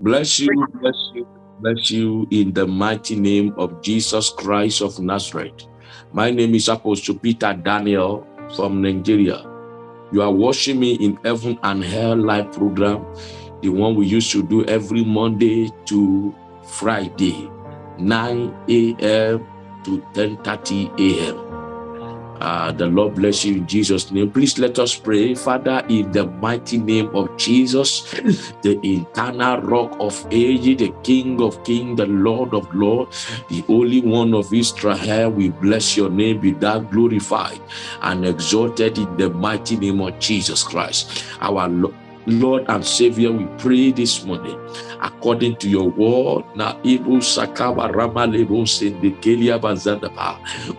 Bless you, bless you, bless you in the mighty name of Jesus Christ of Nazareth. My name is Apostle Peter Daniel from Nigeria. You are watching me in Heaven and Hell live program, the one we used to do every Monday to Friday, 9 a.m. to 10.30 a.m. Uh, the Lord bless you in Jesus' name. Please let us pray. Father, in the mighty name of Jesus, the eternal rock of age, the King of kings, the Lord of lords, the only one of Israel, we bless your name, be that glorified and exalted in the mighty name of Jesus Christ. Our Lord and Savior, we pray this morning according to your word. Now, Sakaba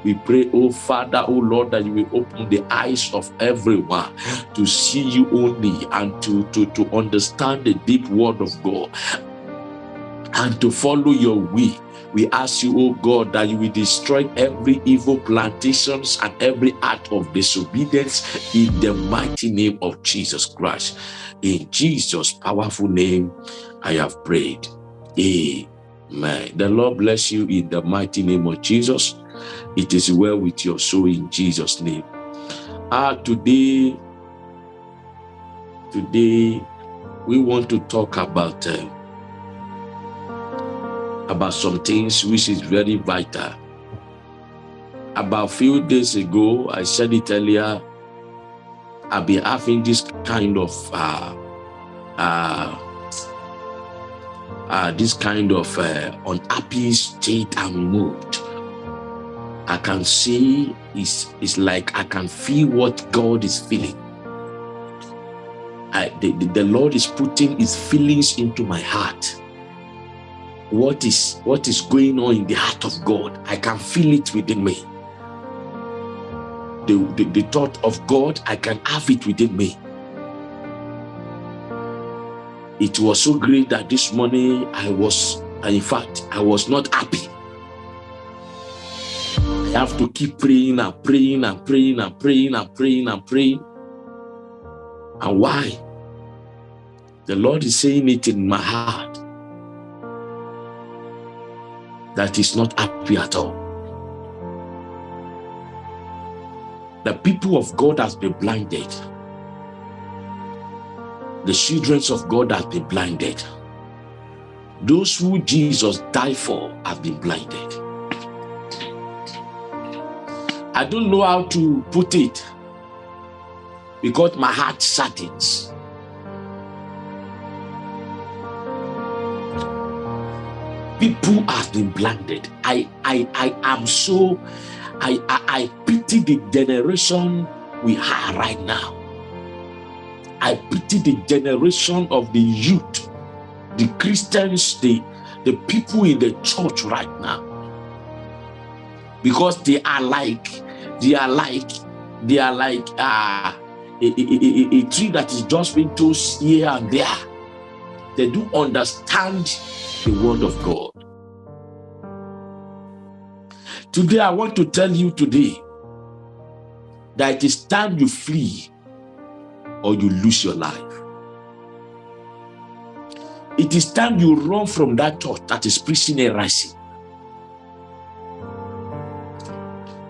We pray, oh Father, oh Lord, that you will open the eyes of everyone to see you only and to, to, to understand the deep word of God and to follow your way. We ask you, oh God, that you will destroy every evil plantations and every act of disobedience in the mighty name of Jesus Christ. In Jesus' powerful name, I have prayed. Amen. The Lord bless you in the mighty name of Jesus. It is well with your soul in Jesus' name. Ah, today, today, we want to talk about uh, about some things which is very vital. About a few days ago, I said it earlier, I've been having this kind of uh, uh, uh, this kind of uh, unhappy state and mood. I can see it's, it's like I can feel what God is feeling. I, the, the Lord is putting his feelings into my heart. What is what is going on in the heart of God? I can feel it within me. The, the, the thought of God, I can have it within me it was so great that this morning I was, in fact, I was not happy. I have to keep praying and praying and praying and praying and praying and praying. And why? The Lord is saying it in my heart that is not happy at all. The people of God has been blinded the children of God have been blinded. Those who Jesus died for have been blinded. I don't know how to put it because my heart saddens. People have been blinded. I, I, I am so, I, I, I pity the generation we are right now. I pity the generation of the youth, the Christians, the, the people in the church right now. Because they are like, they are like, they are like uh, a, a, a, a tree that is just being tossed here and there. They do understand the word of God. Today, I want to tell you today that it is time you flee or you lose your life. It is time you run from that thought that is preaching a rising.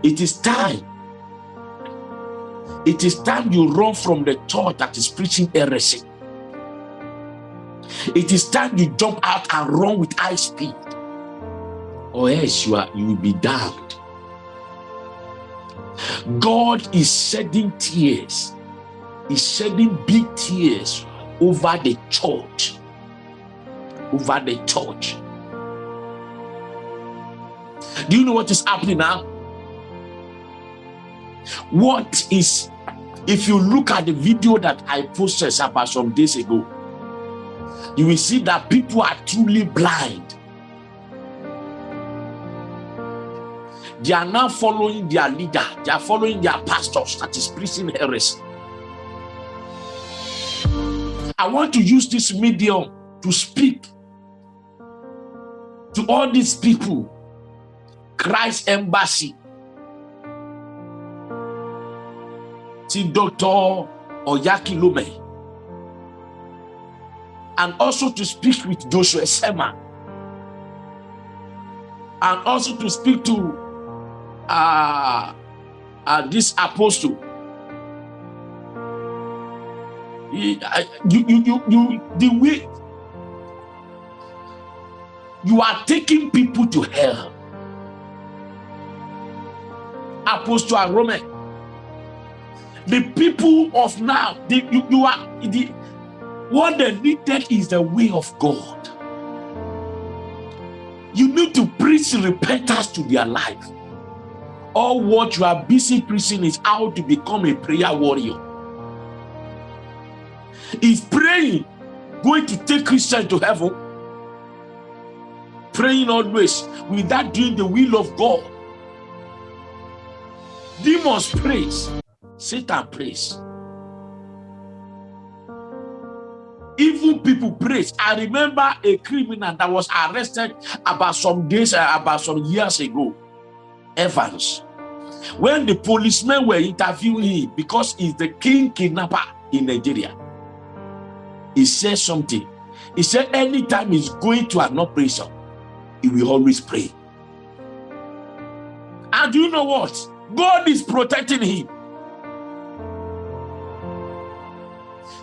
It is time. It is time you run from the thought that is preaching heresy. It is time you jump out and run with high speed. Or else you, are, you will be damned. God is shedding tears is shedding big tears over the church. Over the church. Do you know what is happening now? What is, if you look at the video that I posted about some days ago, you will see that people are truly blind. They are now following their leader. They are following their pastors that is preaching heresy. I want to use this medium to speak to all these people. Christ Embassy. See Dr. Oyakhilome. and also to speak with Joshua Selman and also to speak to uh, uh, this apostle. He, uh, you, you, you, you, the way you are taking people to hell. Apostle and Roman. The people of now, the, you, you are the what they needed is the way of God. You need to preach repentance to their life. All what you are busy preaching is how to become a prayer warrior. Is praying going to take Christians to heaven? Praying always without doing the will of God. Demons praise, Satan praise. Even people praise. I remember a criminal that was arrested about some days, uh, about some years ago. Evans. When the policemen were interviewing him, because he's the king kidnapper in Nigeria, he said something. He said anytime he's going to an operation, he will always pray. And you know what? God is protecting him.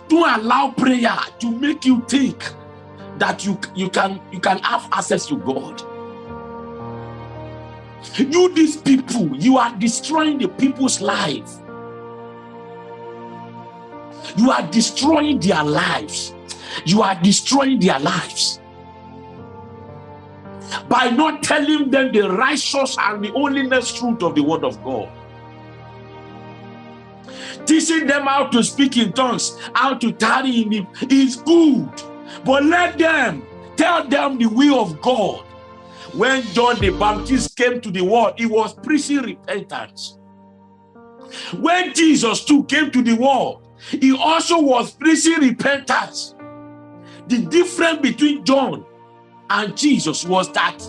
Don't allow prayer to make you think that you, you, can, you can have access to God. You, these people, you are destroying the people's life. You are destroying their lives. You are destroying their lives. By not telling them the righteous and the holiness truth of the word of God teaching them how to speak in tongues, how to tarry in him is good. But let them tell them the will of God. When John the Baptist came to the world, he was preaching repentance. When Jesus too came to the world, he also was preaching repentance. The difference between John and Jesus was that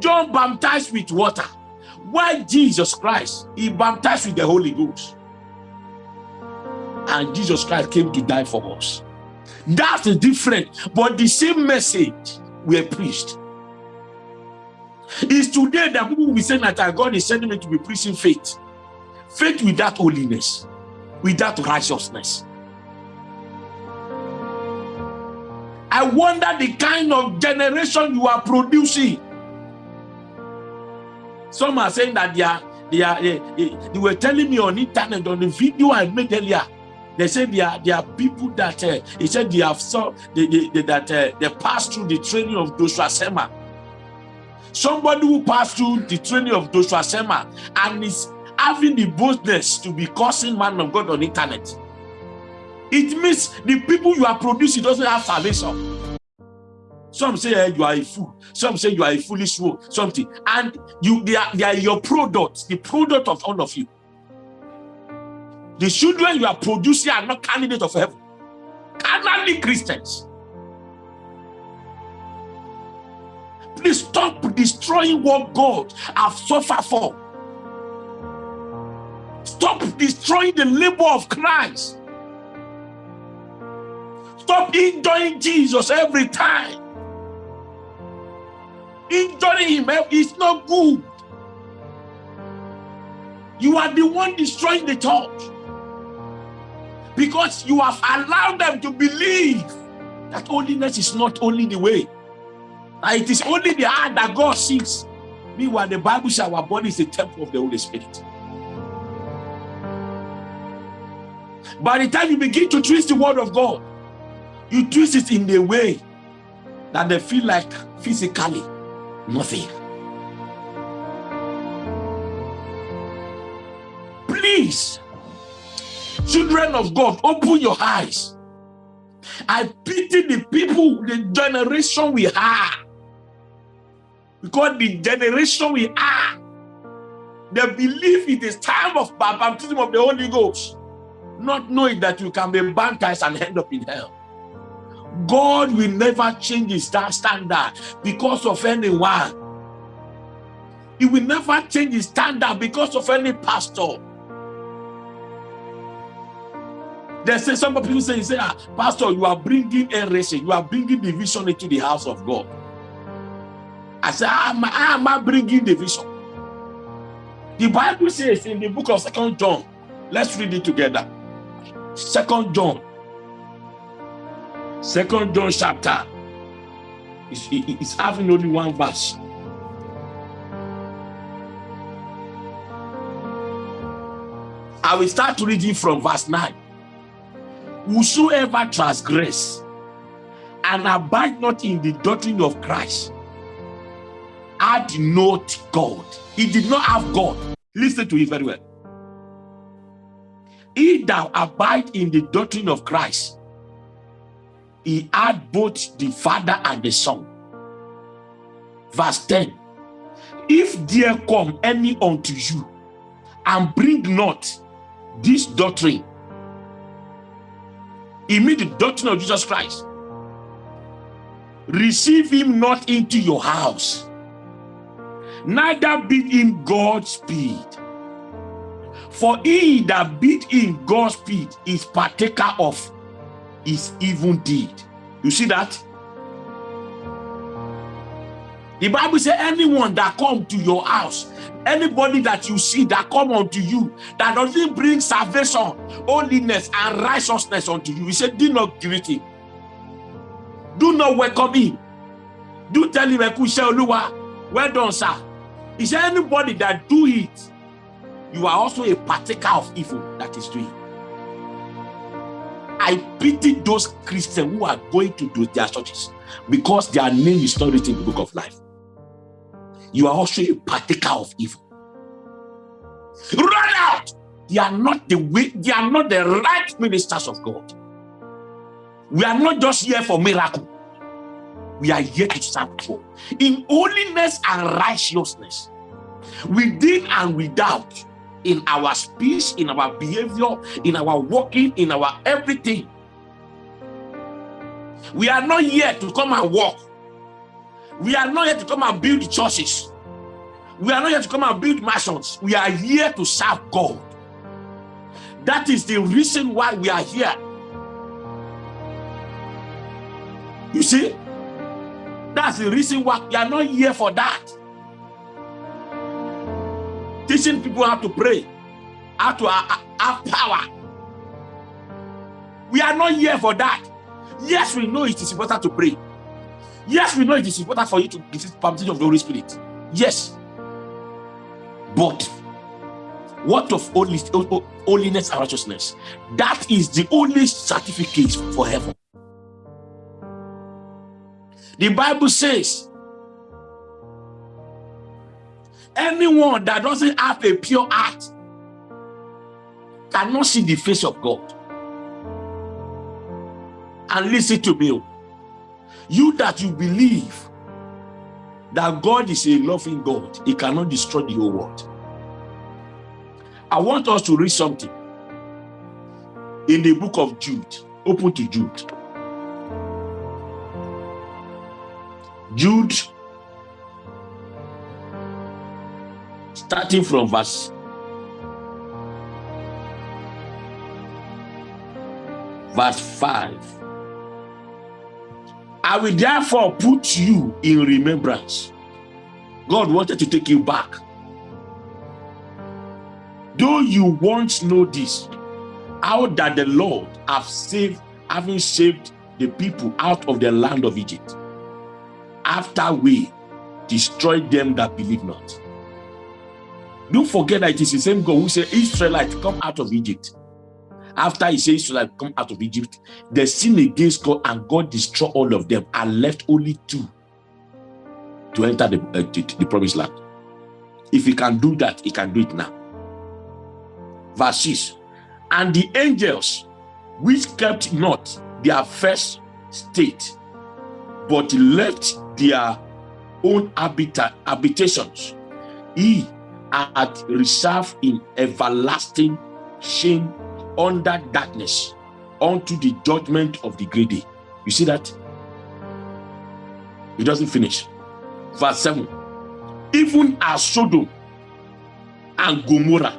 John baptized with water, while Jesus Christ, he baptized with the Holy Ghost and Jesus Christ came to die for us. That's the difference, but the same message we preached. Is today that people will be saying that God is sending me to be preaching faith. Faith without holiness, without righteousness. I wonder the kind of generation you are producing. Some are saying that they are, they are, they, they were telling me on internet on the video I made earlier they said there are, there are people that uh, he said they have saw they, they, they that uh, they passed through the training of Joshua Selman. Somebody who passed through the training of Joshua Selman and is having the boldness to be cursing man of God on internet. It means the people you are producing doesn't have salvation. Some say hey, you are a fool. Some say you are a foolish fool. Something, and you they are, they are your product, the product of all of you. The children you are producing are not candidates of heaven. Carnally Christians. Please stop destroying what God have suffered for. Stop destroying the labor of Christ. Stop enjoying Jesus every time. Enjoying him eh, is not good. You are the one destroying the church because you have allowed them to believe that holiness is not only the way. That it is only the heart that God sees. Meanwhile, the Bible says our body is a temple of the Holy Spirit. By the time you begin to twist the word of God, you twist it in a way that they feel like physically nothing. Please Children of God, open your eyes. I pity the people, the generation we are. Because the generation we are, they believe it is time of baptism of the Holy Ghost, not knowing that you can be baptized and end up in hell. God will never change his standard because of anyone. He will never change his standard because of any pastor. They say some people say, say, ah, Pastor, you are bringing heresy, you are bringing division into the house of God. I how am ah, I am ah, I bringing division? The Bible says in the book of Second John, let's read it together. Second John, Second John chapter, it's, it's having only one verse. I will start reading from verse 9. Whosoever transgress and abide not in the doctrine of Christ had not God. He did not have God. Listen to it very well. He that abide in the doctrine of Christ, he had both the Father and the Son. Verse 10. If there come any unto you and bring not this doctrine, he mean the doctrine of Jesus Christ, receive him not into your house neither bid him Godspeed. For he that bid him Godspeed is partaker of his evil deed. You see that? The Bible says anyone that come to your house, anybody that you see that come unto you, that doesn't bring salvation, holiness, and righteousness unto you, he said, do not greet him. Do not welcome him. Do tell him, well done, sir. Is there anybody that do it? You are also a partaker of evil that is doing. I pity those Christians who are going to do their churches because their name is not written in the book of life. You are also a partaker of evil. Run out! They are not the way, they are not the right ministers of God. We are not just here for miracle we are here to serve God in holiness and righteousness, within and without, in our speech, in our behavior, in our walking, in our everything. We are not here to come and walk. We are not here to come and build churches. We are not here to come and build mansions. We are here to serve God. That is the reason why we are here. You see, that's the reason why we are not here for that. Teaching people how to pray, how to uh, uh, have power. We are not here for that. Yes, we know it is important to pray. Yes, we know it is important for you to receive permission of the Holy Spirit. Yes. But what of holiness and righteousness? That is the only certificate for heaven. The Bible says, anyone that doesn't have a pure heart cannot see the face of God. And listen to me. You that you believe that God is a loving God, he cannot destroy the whole world. I want us to read something in the book of Jude. Open to Jude. Jude, starting from verse verse 5. I will therefore put you in remembrance. God wanted to take you back. Though you once know this, how that the Lord have saved, having saved the people out of the land of Egypt after we destroy them that believe not. Don't forget that it is the same God who said, Israelites, come out of Egypt. After he said, Israelites, come out of Egypt, they sin against God and God destroyed all of them and left only two to enter the, uh, the, the promised land. If he can do that, he can do it now. Verse 6, And the angels which kept not their first state, but left their own habitat, habitations. He had reserved in everlasting shame under darkness unto the judgment of the greedy. You see that? It doesn't finish. Verse 7. Even as Sodom and Gomorrah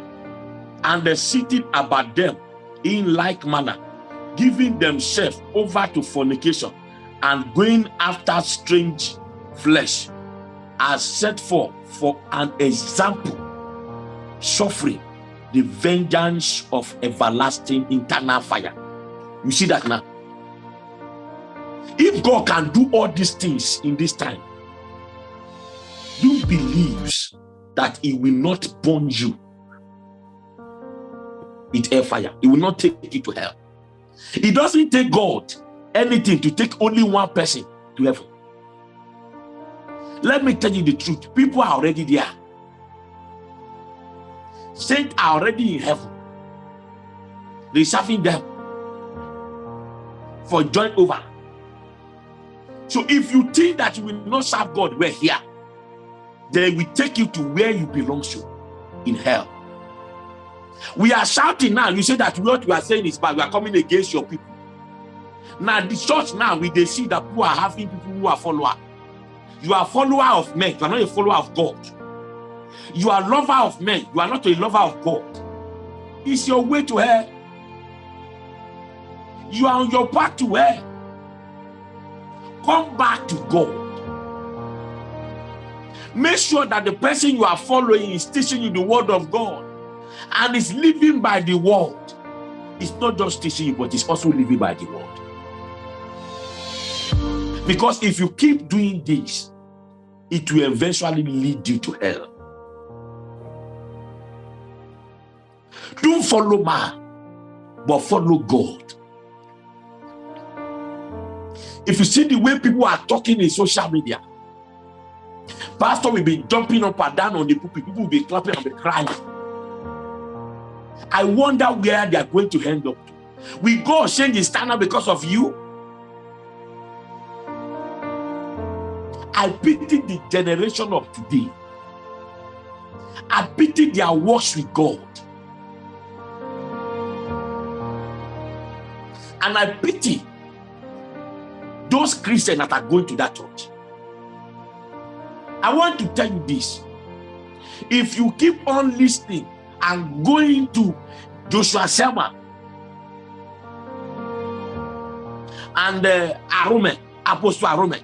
and the city about them in like manner giving themselves over to fornication and going after strange flesh are set for for an example suffering the vengeance of everlasting internal fire. You see that now? If god can do all these things in this time you believes that he will not burn you with air fire he will not take you to hell. It doesn't take god anything to take only one person to heaven. Let me tell you the truth. People are already there. Saints are already in heaven. Reserving them for joint over. So if you think that you will not serve god we're here. They will take you to where you belong to in hell. We are shouting now. You say that what we are saying is bad. We are coming against your people now the church now we they see that people are having people who are follower. You are follower of men. You are not a follower of god. You are lover of men. You are not a lover of god. It's your way to hell. You are on your path to hell. Come back to god. Make sure that the person you are following is teaching you the word of god and is living by the word. It's not just teaching you but it's also living by the word because if you keep doing this it will eventually lead you to hell don't follow man but follow god if you see the way people are talking in social media pastor will be jumping up and down on the pulpit people will be clapping and be crying I wonder where they are going to end up. to. We go change the standard because of you. I pity the generation of today. I pity their works with God. And I pity those Christians that are going to that church. I want to tell you this. If you keep on listening and going to Joshua Selman and uh, Apostle Arome,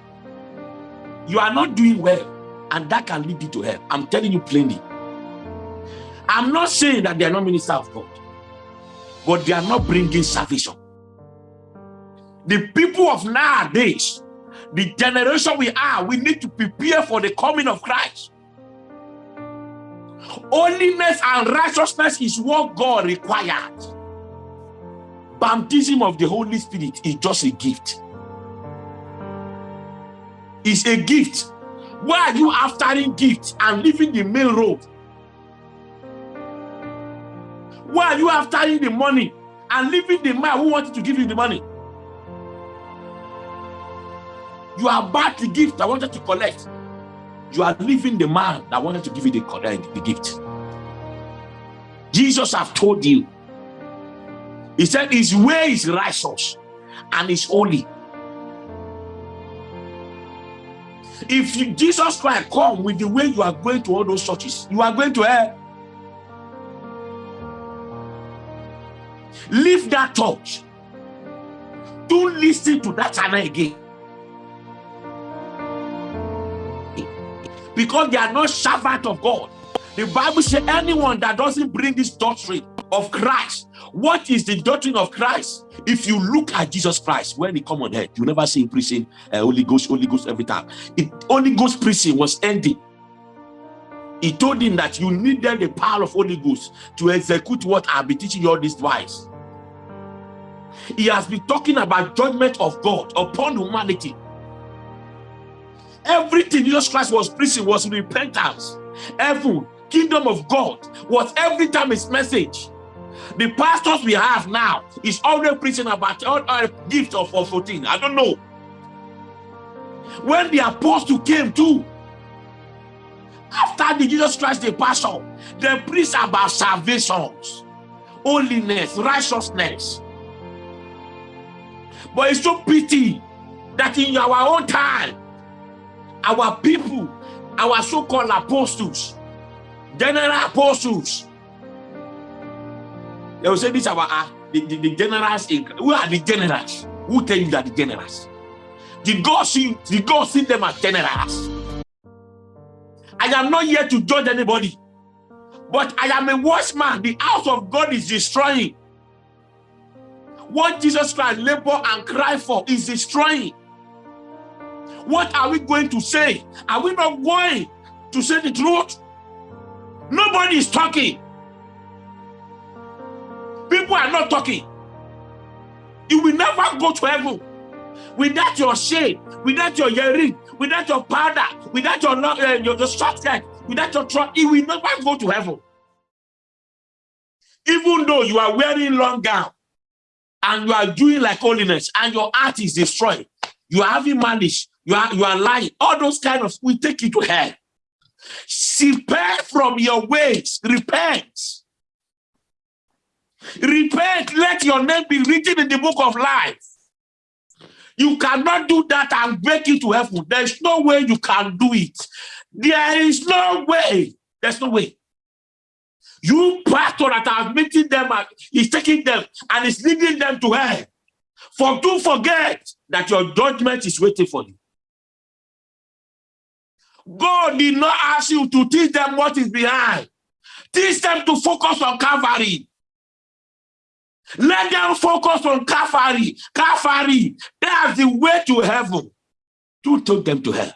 you are not doing well, and that can lead you to hell. I'm telling you plainly. I'm not saying that they are not ministers of God, but they are not bringing salvation. The people of nowadays, the generation we are, we need to prepare for the coming of Christ. Holiness and righteousness is what God required. Baptism of the Holy Spirit is just a gift. It's a gift. Why are you aftering gifts and leaving the main road? Why are you aftering the money and leaving the man who wanted to give you the money? You are about the gift I wanted to collect you are leaving the man that wanted to give you the, the gift. Jesus have told you. He said his way is righteous and is holy. If you, Jesus Christ come with the way you are going to all those churches, you are going to hell. Leave that church. Don't listen to that channel again. because they are not servant of God. The Bible says anyone that doesn't bring this doctrine of Christ, what is the doctrine of Christ? If you look at Jesus Christ, when he come on earth, you never see him preaching uh, Holy Ghost, Holy Ghost every time. It, Holy Ghost preaching was ending. He told him that you needed the power of Holy Ghost to execute what I'll be teaching you all this wise. He has been talking about judgment of God upon humanity Everything Jesus Christ was preaching was repentance. Heaven, kingdom of God was every time his message. The pastors we have now is always preaching about all our gift of, of 14. I don't know. When the apostle came too, after the Jesus Christ the pastor, they preach about salvations, holiness, righteousness. But it's so pity that in our own time, our people, our so-called apostles, general apostles, they will say this our ah, the, the, the generals in who are the generals? Who tell you that the generals? Did God see did God see them as generals? I am not here to judge anybody, but I am a watchman. The house of God is destroying. What Jesus Christ labor and cry for is destroying. What are we going to say? Are we not going to say the truth? Nobody is talking. People are not talking. You will never go to heaven without your shade, without your earring, without your powder, without your uh, your, your skirt, without your trunk. You will never go to heaven. Even though you are wearing long gown and you are doing like holiness and your heart is destroyed, you are having malice, you are you are lying, all those kind of we take you to hell. Repent from your ways, repent. Repent, let your name be written in the book of life. You cannot do that and break it to heaven. There's no way you can do it. There is no way. There's no way. You pastor that are meeting them, and is taking them and is leading them to hell. For do forget that your judgment is waiting for you. God did not ask you to teach them what is behind. Teach them to focus on Calvary. Let them focus on Calvary. Calvary, that's the way to heaven. To take them to hell.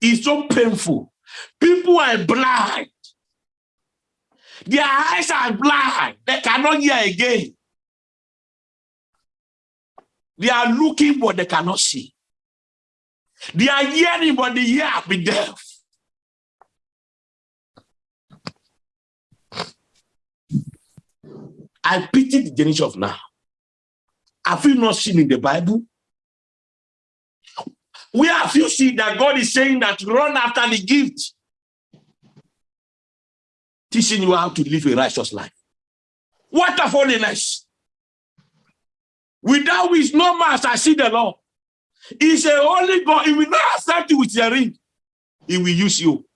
It's so painful. People are blind. Their eyes are blind. They cannot hear again. They are looking, but they cannot see. They are hearing, but the ear be deaf. I pity the generation of now. Have you not seen in the Bible? Where have you seen that God is saying that run after the gift? Teaching you how to live a righteous life. What a holiness. Without which no man shall see the Lord. He's a holy God. He will not accept you with your ring. He will use you.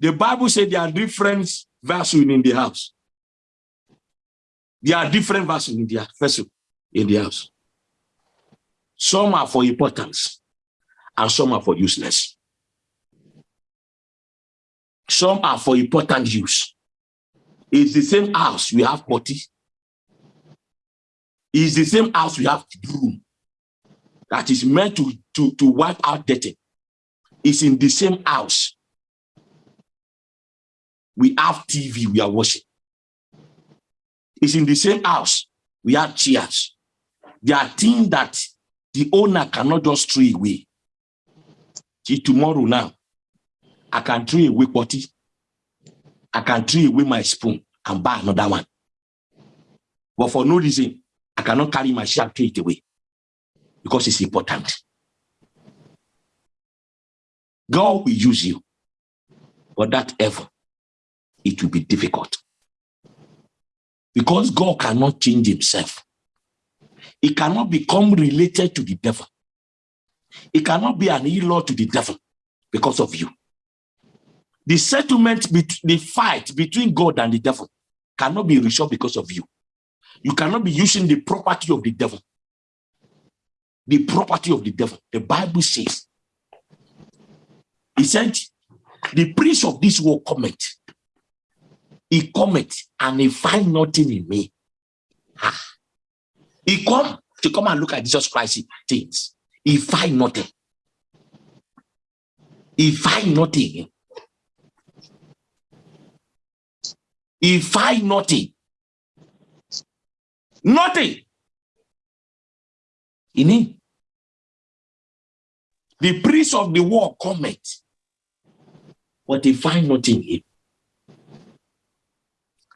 The Bible said there are different vessels in the house. There are different vessels in the vessel in the house. Some are for importance and some are for useless. Some are for important use. It's the same house we have potty. It's the same house we have room that is meant to, to, to wipe out dirty. It's in the same house. We have TV we are watching. It's in the same house. We have chairs. There are things that the owner cannot just throw away. See, tomorrow now, I can throw away potty. I can throw away my spoon and buy another one. But for no reason, I cannot carry my share throw it away because it's important. God will use you, but that ever, it will be difficult. Because God cannot change himself. He cannot become related to the devil. He cannot be an in-law to the devil because of you. The settlement, the fight between God and the devil cannot be resolved because of you. You cannot be using the property of the devil. The property of the devil. The Bible says, he said, the priest of this world comment he cometh and he find nothing in me. Ah. He come to come and look at Jesus Christ things. He find nothing. He find nothing. He find nothing. Nothing. In him. The priest of the war cometh, but he find nothing in him.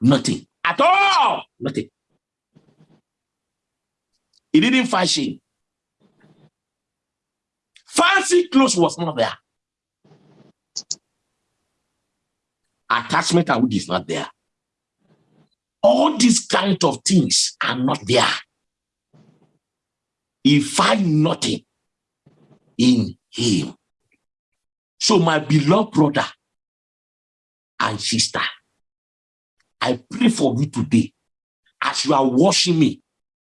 Nothing. At all. Nothing. He didn't fashion. Fancy clothes was not there. Attachment and wood is not there. All these kind of things are not there. He find nothing in him. So my beloved brother and sister, I pray for you today. As you are washing me,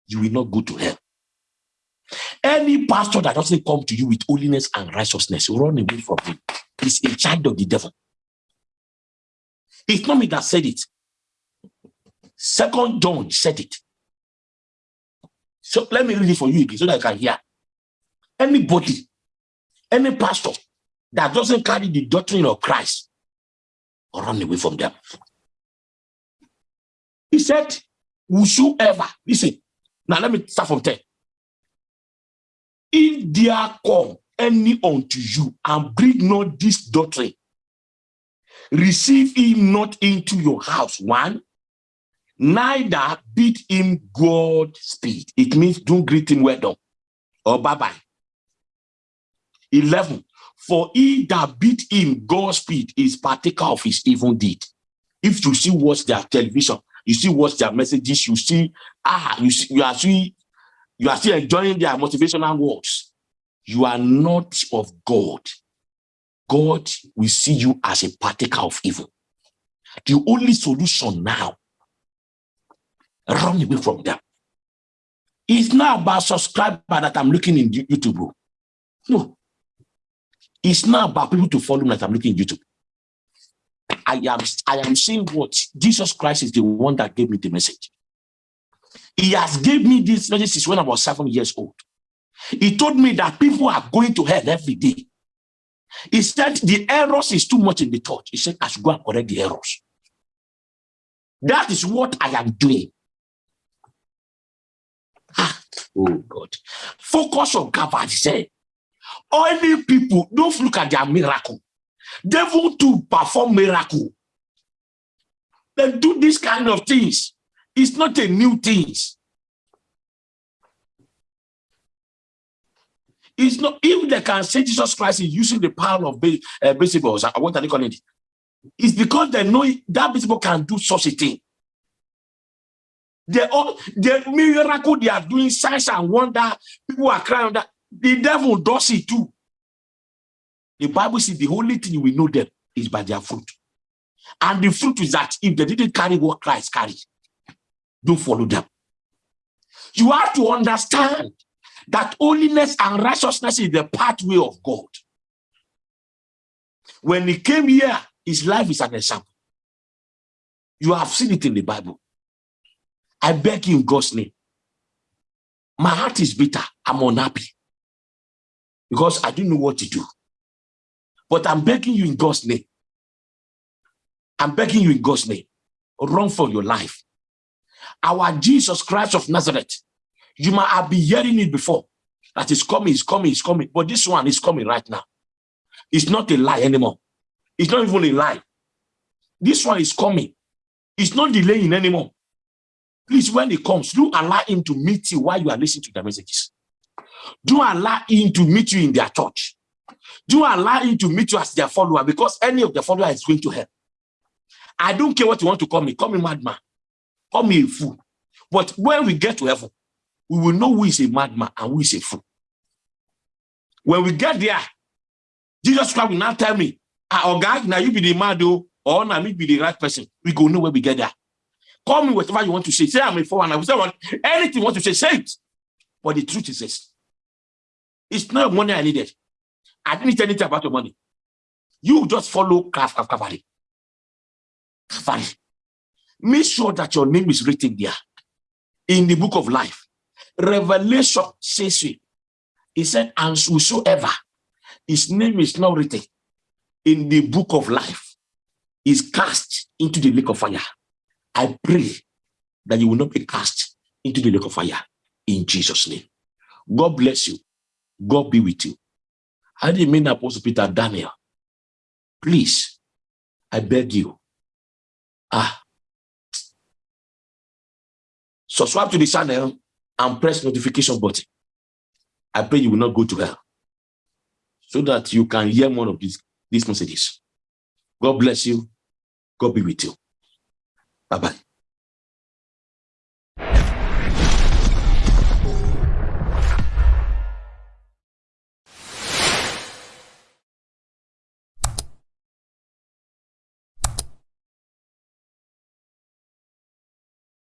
you will not go to hell. Any pastor that doesn't come to you with holiness and righteousness, run away from him. He's a child of the devil. It's not me that said it. Second John said it. So let me read it for you again so that I can hear. Anybody, any pastor that doesn't carry the doctrine of Christ, run away from them. He said, whosoever, listen, now let me start from 10. If there come any unto you and bring not this doctrine, receive him not into your house. One, neither bid him God speed. It means don't greet him well done or bye bye. 11. For he that bid him God speed is partaker of his evil deed. If you see watch their television, you see watch their messages, you see, ah, you see, you are see, you are still enjoying their motivational words. You are not of God. God will see you as a partaker of evil. The only solution now, run away from them. It's not about subscriber that I'm looking in YouTube. No. It's not about people to follow me that I'm looking in YouTube. I am, I am saying what Jesus Christ is the one that gave me the message. He has gave me this message since when I was seven years old. He told me that people are going to hell every day. He said the errors is too much in the church. He said I should go and correct the errors. That is what I am doing. Ah, oh God. Focus on Calvary. Say, only people don't look at their miracle. Devil to perform miracle. They do this kind of things. It's not a new thing. It's not if they can say Jesus Christ is using the power of uh, principles. Uh, what are they calling it? It's because they know that principle can do such a thing. They all the miracle they are doing, signs and wonder. People are crying that the devil does it too. The Bible says the only thing we know them is by their fruit. And the fruit is that if they didn't carry what Christ carried, don't follow them. You have to understand that holiness and righteousness is the pathway of God. When he came here, his life is an example. You have seen it in the Bible. I beg you in God's name. My heart is bitter. I'm unhappy. Because I don't know what to do. But I'm begging you in God's name. I'm begging you in God's name. Run for your life. Our Jesus Christ of Nazareth you might have been hearing it before. That is coming, is coming, is coming. But this one is coming right now. It's not a lie anymore. It's not even a lie. This one is coming. It's not delaying anymore. Please, when it comes, do allow him to meet you while you are listening to the messages. Do allow him to meet you in their church. Do allow him to meet you as their follower because any of the follower is going to hell. I don't care what you want to call me. Call me madman. Call me a fool. But when we get to heaven, we will know who is a madman and who is a fool. When we get there, Jesus Christ will not tell me, ah, oh God, now you be the mad or now me be the right person. We go know where we get there. Call me whatever you want to say. Say I'm a foreigner. Say anything you want to say, say it. But the truth is this. It's not money I needed. I didn't tell anything about your money. You just follow Calvary. Calvary. Make sure that your name is written there in the book of life. Revelation says it. He said, and whosoever his name is not written in the book of life is cast into the lake of fire. I pray that you will not be cast into the lake of fire in Jesus' name. God bless you. God be with you. I didn't mean Apostle Peter Daniel. Please, I beg you. Ah. Subscribe to the channel and press notification button. I pray you will not go to hell so that you can hear more of these, these messages. God bless you. God be with you. Bye-bye.